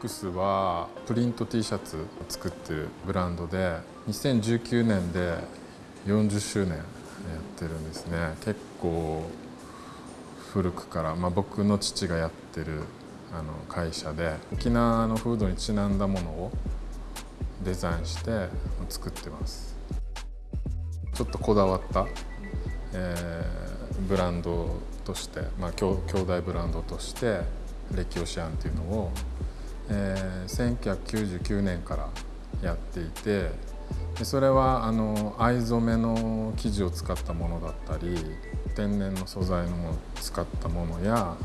ックスはプリント T シャツを作ってるブランドで2019年で40周年やってるんですね。結構古くから、まあ、僕の父がやってるあの会社で沖縄の風土にちなんだものをデザインして作ってます。ちょっとこだわった、えー、ブランドとして、まあ、兄弟ブランドとしてレキオシアンっていうのを、えー、1999年からやっていてでそれはあの藍染めの生地を使ったものだったり天然の素材のものを使ったものや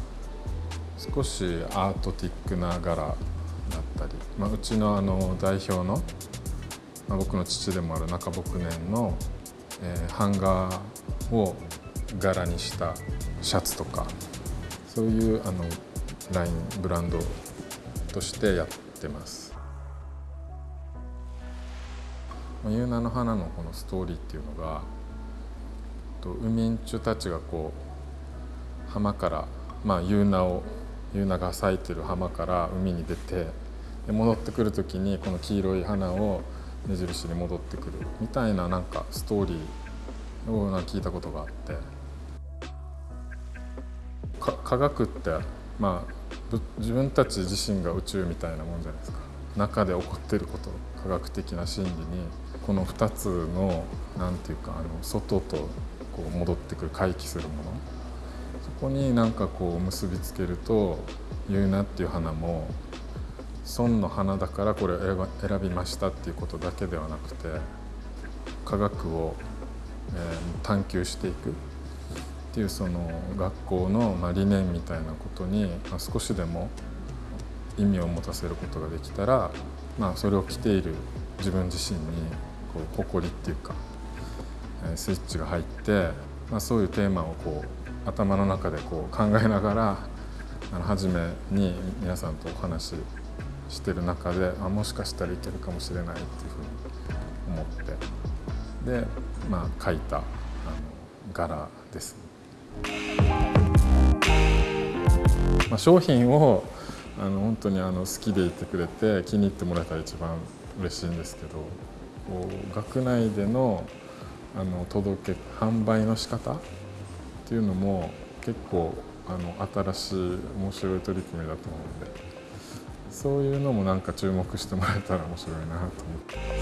少しアートティックな柄だったり、まあ、うちのあの代表の、まあ、僕の父でもある中牧年の、えー、版画を柄にしたシャツとかそういうあのラインブランドとしてやってます。ユーナの花のこのストーリーっていうのがウミンチュたちがこう浜からまあユーナをユーナが咲いてる浜から海に出てで戻ってくる時にこの黄色い花を目印に戻ってくるみたいななんかストーリーをな聞いたことがあって科学ってまあ自分たち自身が宇宙みたいなもんじゃないですか。中で起こってること科学的な真理にこの2つの何て言うかあの外とこう戻ってくる回帰するもの。そこになんかこう結びつけると「言うな」っていう花も損の花だからこれを選びましたっていうことだけではなくて科学を、え探求していく。っていうその学校の、理念みたいなことに、少しでも意味を持たせることができたら、まあ、それを着ている自分自身にこう誇りっていうかスイッチが入って、まあ、そういうテーマをこう頭の中でこう考えながらあの初めに皆さんとお話ししてる中であもしかしたらいけるかもしれないっていうふうに思ってで、まあ、書いたあの柄ですね。まあ、商品をあの本当にあの好きでいてくれて気に入ってもらえたら一番嬉しいんですけどこう学内でのあの届け販売の仕方っていうのも結構あの新しい面白い取り組みだと思うんでそういうのもなんか注目してもらえたら面白いなと思って。